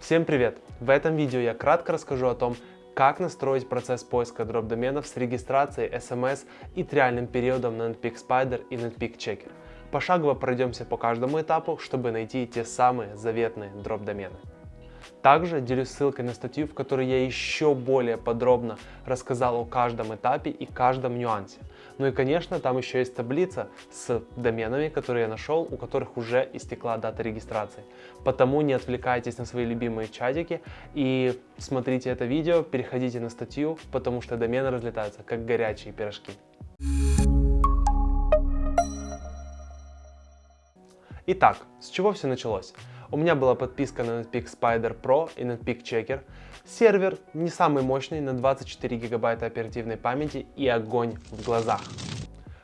Всем привет! В этом видео я кратко расскажу о том, как настроить процесс поиска дроп-доменов с регистрацией SMS и триальным периодом на Netpeak Spider и Netpeak Checker. Пошагово пройдемся по каждому этапу, чтобы найти те самые заветные дроп-домены. Также делюсь ссылкой на статью, в которой я еще более подробно рассказал о каждом этапе и каждом нюансе. Ну и конечно, там еще есть таблица с доменами, которые я нашел, у которых уже истекла дата регистрации. Потому не отвлекайтесь на свои любимые чатики и смотрите это видео, переходите на статью, потому что домены разлетаются как горячие пирожки. Итак, с чего все началось? У меня была подписка на Netpeak Spider Pro и Netpeak Checker. Сервер не самый мощный, на 24 гигабайта оперативной памяти и огонь в глазах.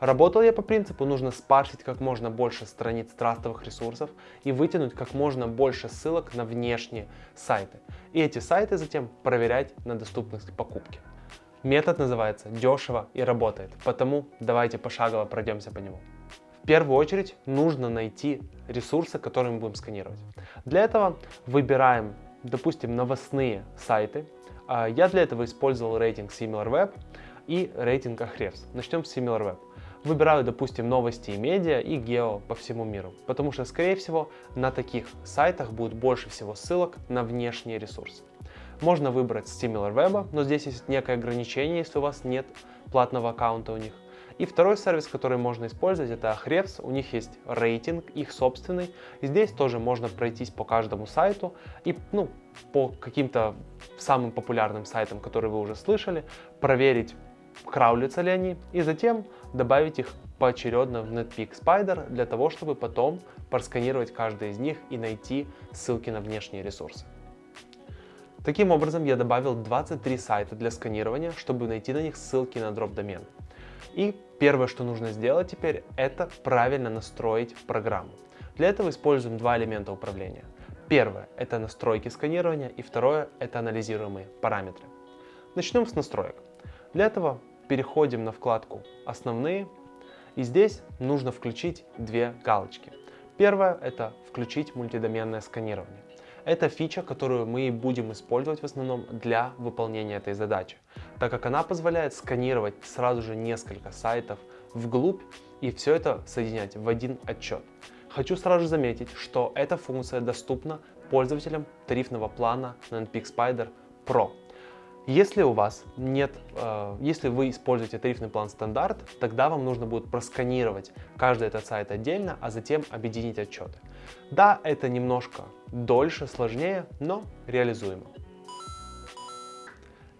Работал я по принципу, нужно спарсить как можно больше страниц трастовых ресурсов и вытянуть как можно больше ссылок на внешние сайты. И эти сайты затем проверять на доступность покупки. Метод называется дешево и работает, потому давайте пошагово пройдемся по нему первую очередь нужно найти ресурсы, которые мы будем сканировать. Для этого выбираем, допустим, новостные сайты. А, я для этого использовал рейтинг SimilarWeb и рейтинг Ahrefs. Начнем с SimilarWeb. Выбираю, допустим, новости и медиа и гео по всему миру, потому что, скорее всего, на таких сайтах будет больше всего ссылок на внешние ресурсы. Можно выбрать SimilarWeb, но здесь есть некое ограничение, если у вас нет платного аккаунта у них. И второй сервис, который можно использовать, это Ahrefs. У них есть рейтинг, их собственный. Здесь тоже можно пройтись по каждому сайту и ну, по каким-то самым популярным сайтам, которые вы уже слышали, проверить, краулятся ли они, и затем добавить их поочередно в Netpeak Spider для того, чтобы потом просканировать каждый из них и найти ссылки на внешние ресурсы. Таким образом, я добавил 23 сайта для сканирования, чтобы найти на них ссылки на дроп-домен. И первое, что нужно сделать теперь, это правильно настроить программу. Для этого используем два элемента управления. Первое – это настройки сканирования, и второе – это анализируемые параметры. Начнем с настроек. Для этого переходим на вкладку «Основные», и здесь нужно включить две галочки. Первое – это включить мультидоменное сканирование. Это фича, которую мы будем использовать в основном для выполнения этой задачи, так как она позволяет сканировать сразу же несколько сайтов вглубь и все это соединять в один отчет. Хочу сразу же заметить, что эта функция доступна пользователям тарифного плана на NPX Spider Pro. Если у вас нет, э, если вы используете тарифный план стандарт, тогда вам нужно будет просканировать каждый этот сайт отдельно, а затем объединить отчеты. Да, это немножко дольше, сложнее, но реализуемо.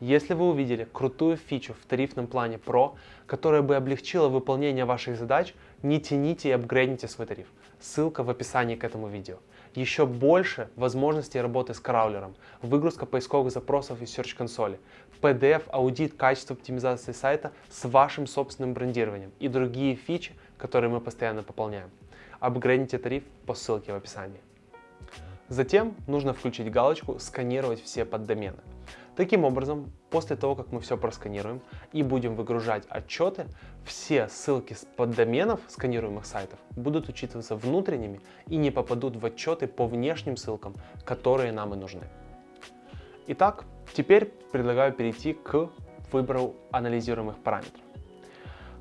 Если вы увидели крутую фичу в тарифном плане Pro, которая бы облегчила выполнение ваших задач, не тяните и апгрейдните свой тариф. Ссылка в описании к этому видео еще больше возможностей работы с краулером, выгрузка поисковых запросов из Search консоли, PDF, аудит, качество оптимизации сайта с вашим собственным брендированием и другие фичи, которые мы постоянно пополняем. Апгрейдите тариф по ссылке в описании. Затем нужно включить галочку «Сканировать все поддомены». Таким образом, после того, как мы все просканируем и будем выгружать отчеты, все ссылки с поддоменов сканируемых сайтов будут учитываться внутренними и не попадут в отчеты по внешним ссылкам, которые нам и нужны. Итак, теперь предлагаю перейти к выбору анализируемых параметров.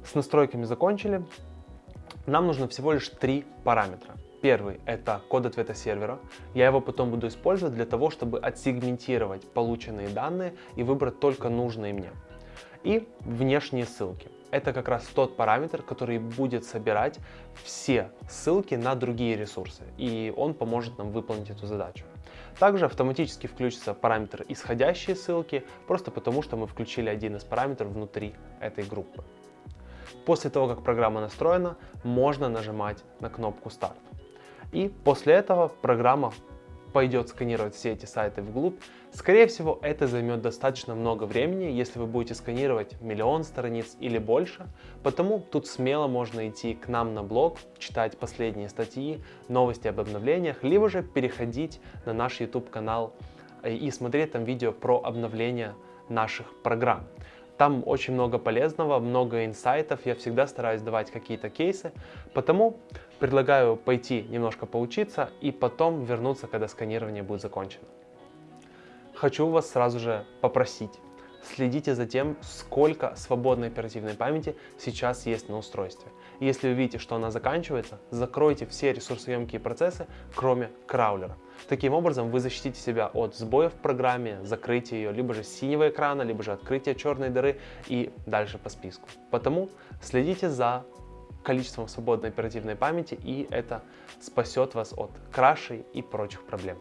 С настройками закончили. Нам нужно всего лишь три параметра. Первый – это код ответа сервера. Я его потом буду использовать для того, чтобы отсегментировать полученные данные и выбрать только нужные мне. И внешние ссылки. Это как раз тот параметр, который будет собирать все ссылки на другие ресурсы, и он поможет нам выполнить эту задачу. Также автоматически включится параметр исходящие ссылки, просто потому что мы включили один из параметров внутри этой группы. После того, как программа настроена, можно нажимать на кнопку «Старт». И после этого программа пойдет сканировать все эти сайты вглубь. Скорее всего, это займет достаточно много времени, если вы будете сканировать миллион страниц или больше. Потому тут смело можно идти к нам на блог, читать последние статьи, новости об обновлениях, либо же переходить на наш YouTube канал э, и смотреть там видео про обновление наших программ. Там очень много полезного, много инсайтов, я всегда стараюсь давать какие-то кейсы, потому предлагаю пойти немножко поучиться и потом вернуться, когда сканирование будет закончено. хочу вас сразу же попросить. Следите за тем, сколько свободной оперативной памяти сейчас есть на устройстве. Если вы видите, что она заканчивается, закройте все ресурсоемкие процессы, кроме краулера. Таким образом, вы защитите себя от сбоев в программе, закрытия ее, либо же синего экрана, либо же открытия черной дыры и дальше по списку. Потому следите за количеством свободной оперативной памяти, и это спасет вас от крашей и прочих проблем.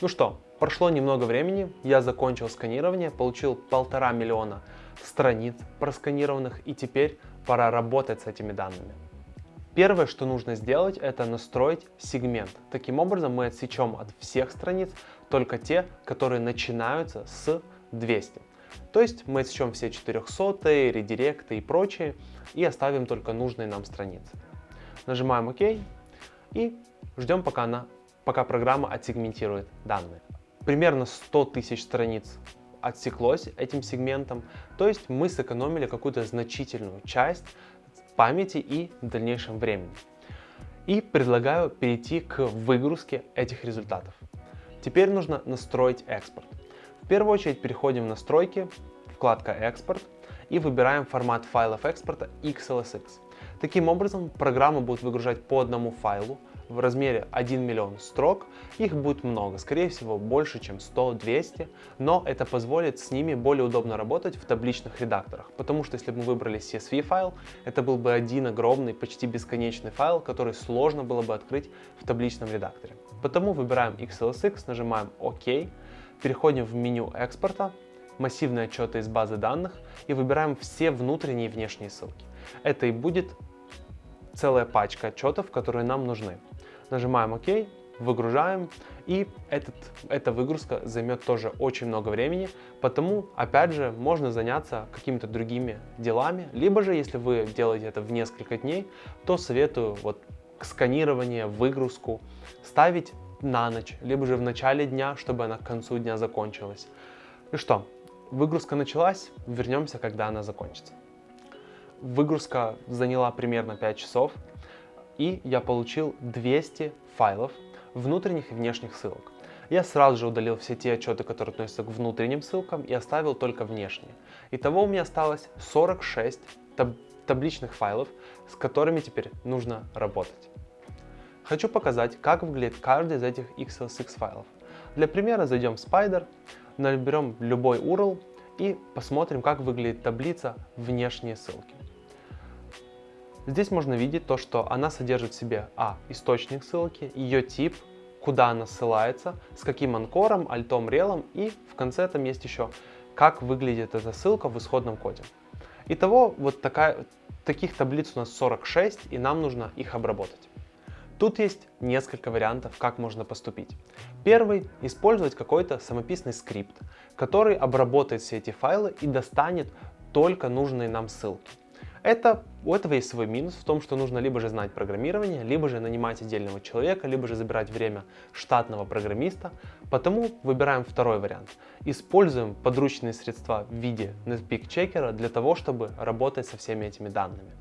Ну что, прошло немного времени, я закончил сканирование, получил полтора миллиона страниц просканированных, и теперь пора работать с этими данными. Первое, что нужно сделать, это настроить сегмент. Таким образом мы отсечем от всех страниц только те, которые начинаются с 200. То есть мы отсечем все 400, редиректы и прочие и оставим только нужные нам страницы. Нажимаем ОК и ждем пока, она, пока программа отсегментирует данные. Примерно 100 тысяч страниц отсеклось этим сегментом, то есть мы сэкономили какую-то значительную часть памяти и дальнейшем времени. И предлагаю перейти к выгрузке этих результатов. Теперь нужно настроить экспорт. Первую очередь переходим в настройки, вкладка экспорт и выбираем формат файлов экспорта XLSX. Таким образом, программа будет выгружать по одному файлу в размере 1 миллион строк. Их будет много, скорее всего больше, чем 100-200, но это позволит с ними более удобно работать в табличных редакторах, потому что если бы мы выбрали CSV файл, это был бы один огромный, почти бесконечный файл, который сложно было бы открыть в табличном редакторе. Потому выбираем XLSX, нажимаем ОК, переходим в меню экспорта, массивные отчеты из базы данных и выбираем все внутренние и внешние ссылки. Это и будет целая пачка отчетов, которые нам нужны. Нажимаем ОК, выгружаем, и этот, эта выгрузка займет тоже очень много времени, потому, опять же, можно заняться какими-то другими делами, либо же, если вы делаете это в несколько дней, то советую вот сканирование, выгрузку ставить на ночь, либо же в начале дня, чтобы она к концу дня закончилась. Ну что, выгрузка началась, вернемся, когда она закончится. Выгрузка заняла примерно 5 часов, и я получил 200 файлов внутренних и внешних ссылок. Я сразу же удалил все те отчеты, которые относятся к внутренним ссылкам и оставил только внешние. Итого у меня осталось 46 таб табличных файлов, с которыми теперь нужно работать. Хочу показать, как выглядит каждый из этих XLSX файлов. Для примера зайдем в Spider, наберем любой URL и посмотрим, как выглядит таблица внешние ссылки. Здесь можно видеть то, что она содержит в себе а. источник ссылки, ее тип, куда она ссылается, с каким анкором, альтом, релом и в конце там есть еще, как выглядит эта ссылка в исходном коде. Итого вот такая, таких таблиц у нас 46 и нам нужно их обработать. Тут есть несколько вариантов, как можно поступить. Первый – использовать какой-то самописный скрипт, который обработает все эти файлы и достанет только нужные нам ссылки. Это, у этого есть свой минус в том, что нужно либо же знать программирование, либо же нанимать отдельного человека, либо же забирать время штатного программиста. Потому выбираем второй вариант. Используем подручные средства в виде Netpeak чекера для того, чтобы работать со всеми этими данными.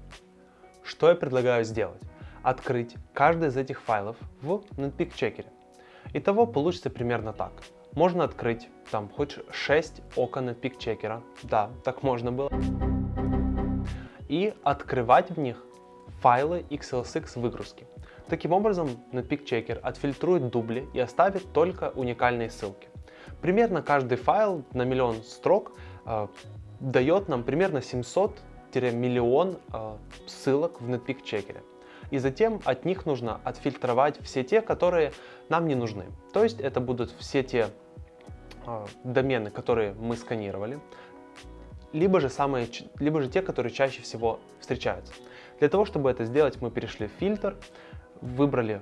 Что я предлагаю сделать? Открыть каждый из этих файлов в Netpeak чекере. Итого получится примерно так. Можно открыть там хоть 6 окон Netpeak чекера. Да, так можно было и открывать в них файлы XLSX выгрузки. Таким образом, Netpeak Checker отфильтрует дубли и оставит только уникальные ссылки. Примерно каждый файл на миллион строк э, дает нам примерно 700-миллион э, ссылок в Netpeak Checker. И затем от них нужно отфильтровать все те, которые нам не нужны. То есть это будут все те э, домены, которые мы сканировали, либо же, самые, либо же те, которые чаще всего встречаются. Для того, чтобы это сделать, мы перешли в фильтр, выбрали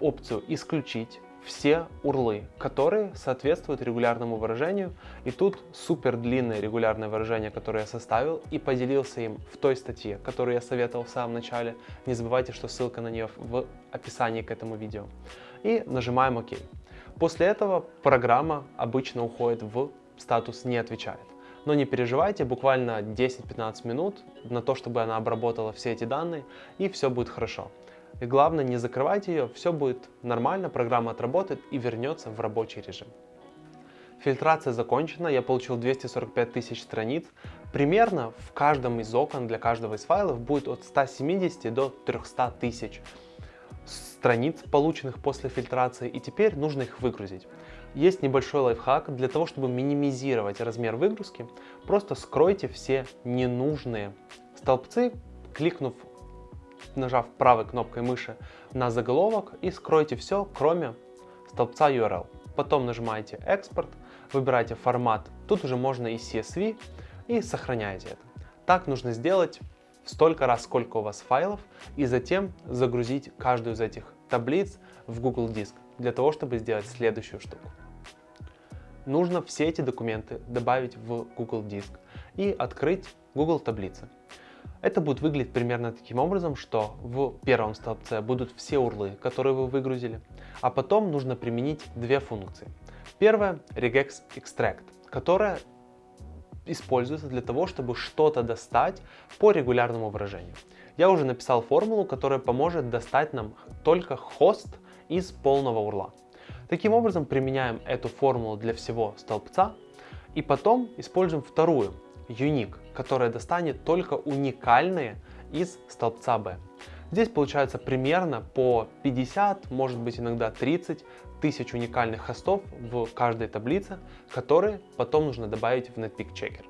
опцию «Исключить», все урлы, которые соответствуют регулярному выражению. И тут супер длинное регулярное выражение, которое я составил и поделился им в той статье, которую я советовал в самом начале. Не забывайте, что ссылка на нее в описании к этому видео. И нажимаем ОК. После этого программа обычно уходит в статус «Не отвечает». Но не переживайте, буквально 10-15 минут на то, чтобы она обработала все эти данные, и все будет хорошо. И главное, не закрывайте ее, все будет нормально, программа отработает и вернется в рабочий режим. Фильтрация закончена, я получил 245 тысяч страниц. Примерно в каждом из окон для каждого из файлов будет от 170 до 300 тысяч страниц, полученных после фильтрации, и теперь нужно их выгрузить. Есть небольшой лайфхак для того, чтобы минимизировать размер выгрузки. Просто скройте все ненужные столбцы, кликнув, нажав правой кнопкой мыши на заголовок и скройте все, кроме столбца URL. Потом нажимаете «Экспорт», выбираете формат, тут уже можно и CSV, и сохраняете это. Так нужно сделать столько раз, сколько у вас файлов, и затем загрузить каждую из этих таблиц в Google Диск, для того, чтобы сделать следующую штуку. Нужно все эти документы добавить в Google Диск и открыть Google таблицы. Это будет выглядеть примерно таким образом, что в первом столбце будут все урлы, которые вы выгрузили, а потом нужно применить две функции. Первая — regex extract, которая используется для того, чтобы что-то достать по регулярному выражению. Я уже написал формулу, которая поможет достать нам только хост из полного урла. Таким образом, применяем эту формулу для всего столбца и потом используем вторую, unique, которая достанет только уникальные из столбца B. Здесь получается примерно по 50, может быть иногда 30 тысяч уникальных хостов в каждой таблице, которые потом нужно добавить в Netpeak Checker.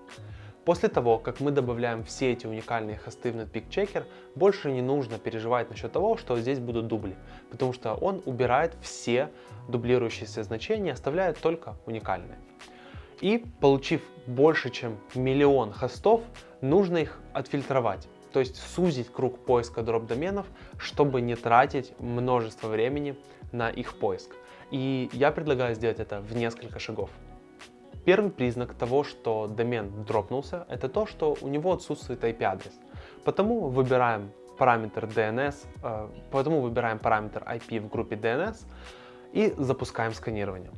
После того, как мы добавляем все эти уникальные хосты в Netpeak Checker, больше не нужно переживать насчет того, что здесь будут дубли, потому что он убирает все дублирующиеся значения, оставляет только уникальные. И получив больше, чем миллион хостов, нужно их отфильтровать то есть сузить круг поиска дроп-доменов, чтобы не тратить множество времени на их поиск. И я предлагаю сделать это в несколько шагов. Первый признак того, что домен дропнулся, это то, что у него отсутствует IP-адрес. Потому выбираем параметр DNS, э, поэтому выбираем параметр IP в группе DNS и запускаем сканирование.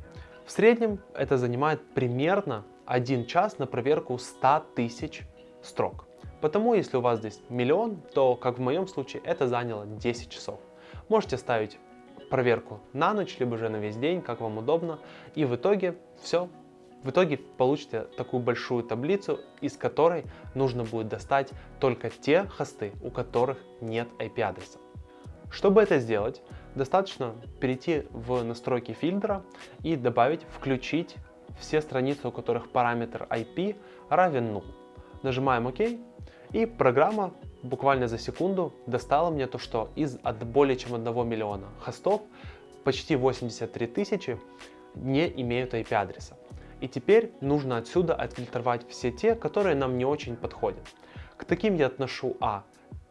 В среднем это занимает примерно 1 час на проверку 100 тысяч строк. Потому если у вас здесь миллион, то, как в моем случае, это заняло 10 часов. Можете ставить проверку на ночь, либо же на весь день, как вам удобно. И в итоге все. В итоге получите такую большую таблицу, из которой нужно будет достать только те хосты, у которых нет IP-адреса. Чтобы это сделать, достаточно перейти в настройки фильтра и добавить «Включить» все страницы, у которых параметр IP равен 0. Нажимаем ОК, и программа буквально за секунду достала мне то, что из от более чем 1 миллиона хостов почти 83 тысячи не имеют IP-адреса. И теперь нужно отсюда отфильтровать все те, которые нам не очень подходят. К таким я отношу А.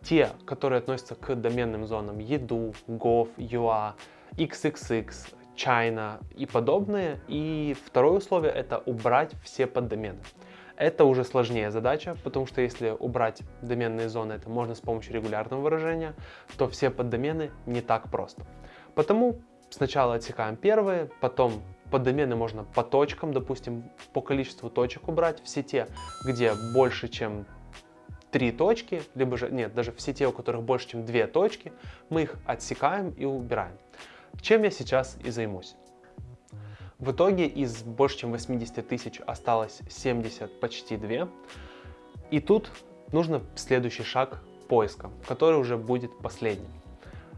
Те, которые относятся к доменным зонам еду, gov, UA, XXX, China и подобные. И второе условие это убрать все поддомены. Это уже сложнее задача, потому что если убрать доменные зоны, это можно с помощью регулярного выражения, то все поддомены не так просто. Потому сначала отсекаем первые, потом поддомены можно по точкам, допустим, по количеству точек убрать, все те, где больше, чем три точки, либо же, нет, даже все те, у которых больше, чем две точки, мы их отсекаем и убираем. Чем я сейчас и займусь. В итоге из больше чем 80 тысяч осталось 70, почти 2. И тут нужно следующий шаг поиска, который уже будет последним.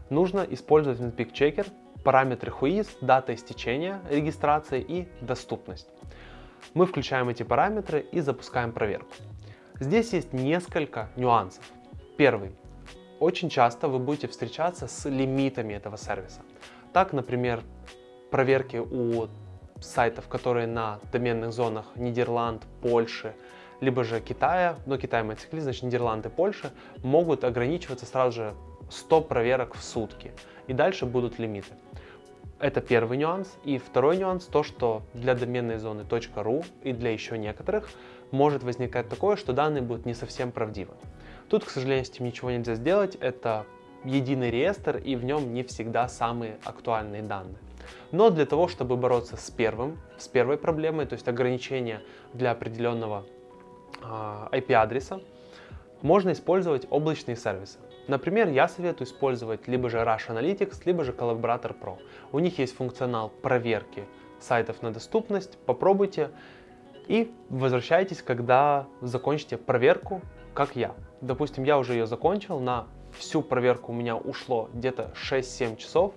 Нужно использовать Netpeak Checker параметры whois, дата истечения регистрации и доступность. Мы включаем эти параметры и запускаем проверку. Здесь есть несколько нюансов. Первый. Очень часто вы будете встречаться с лимитами этого сервиса. Так, например, проверки у сайтов, которые на доменных зонах Нидерланд, Польши, либо же Китая, но Китай мы отсекли, значит Нидерланды, Польша, могут ограничиваться сразу же 100 проверок в сутки. И дальше будут лимиты. Это первый нюанс. И второй нюанс то, что для доменной зоны .ru и для еще некоторых может возникать такое, что данные будут не совсем правдивы. Тут, к сожалению, с этим ничего нельзя сделать. Это единый реестр, и в нем не всегда самые актуальные данные. Но для того, чтобы бороться с первым, с первой проблемой, то есть ограничения для определенного э, а, IP-адреса, можно использовать облачные сервисы. Например, я советую использовать либо же Rush Analytics, либо же Collaborator Pro. У них есть функционал проверки сайтов на доступность, попробуйте и возвращайтесь, когда закончите проверку, как я. Допустим, я уже ее закончил, на всю проверку у меня ушло где-то 6-7 часов.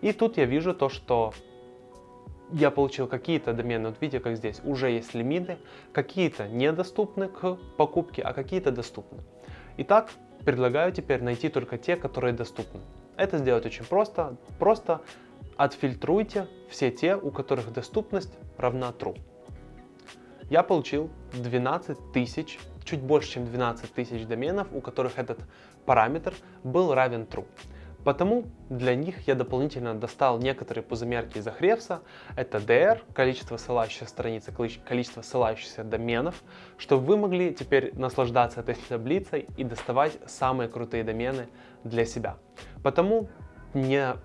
И тут я вижу то, что я получил какие-то домены, вот видите, как здесь, уже есть лимиты, какие-то недоступны к покупке, а какие-то доступны. Итак, предлагаю теперь найти только те, которые доступны. Это сделать очень просто, просто отфильтруйте все те, у которых доступность равна true. Я получил 12 тысяч, чуть больше, чем 12 тысяч доменов, у которых этот параметр был равен true. Потому для них я дополнительно достал некоторые пузомерки из Ahrefs. Это DR, количество ссылающихся страниц, количество ссылающихся доменов, чтобы вы могли теперь наслаждаться этой таблицей и доставать самые крутые домены для себя. Потому не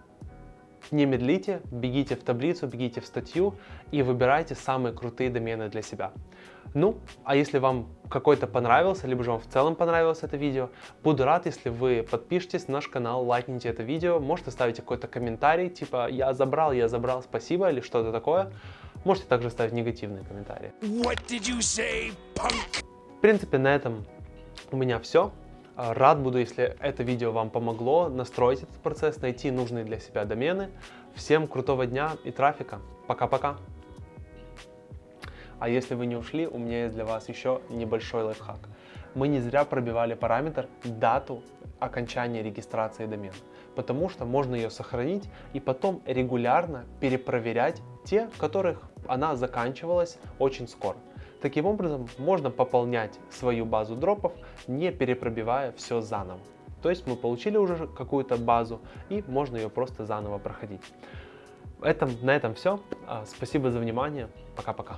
не медлите, бегите в таблицу, бегите в статью и выбирайте самые крутые домены для себя. Ну, а если вам какой-то понравился, либо же вам в целом понравилось это видео, буду рад, если вы подпишитесь на наш канал, лайкните это видео, можете ставить какой-то комментарий, типа «я забрал, я забрал, спасибо» или что-то такое. Можете также ставить негативные комментарии. Say, в принципе, на этом у меня все. Рад буду, если это видео вам помогло настроить этот процесс, найти нужные для себя домены. Всем крутого дня и трафика. Пока-пока. А если вы не ушли, у меня есть для вас еще небольшой лайфхак. Мы не зря пробивали параметр дату окончания регистрации домена, потому что можно ее сохранить и потом регулярно перепроверять те, которых она заканчивалась очень скоро. Таким образом, можно пополнять свою базу дропов, не перепробивая все заново. То есть мы получили уже какую-то базу и можно ее просто заново проходить. Этом, на этом все. А, спасибо за внимание. Пока-пока.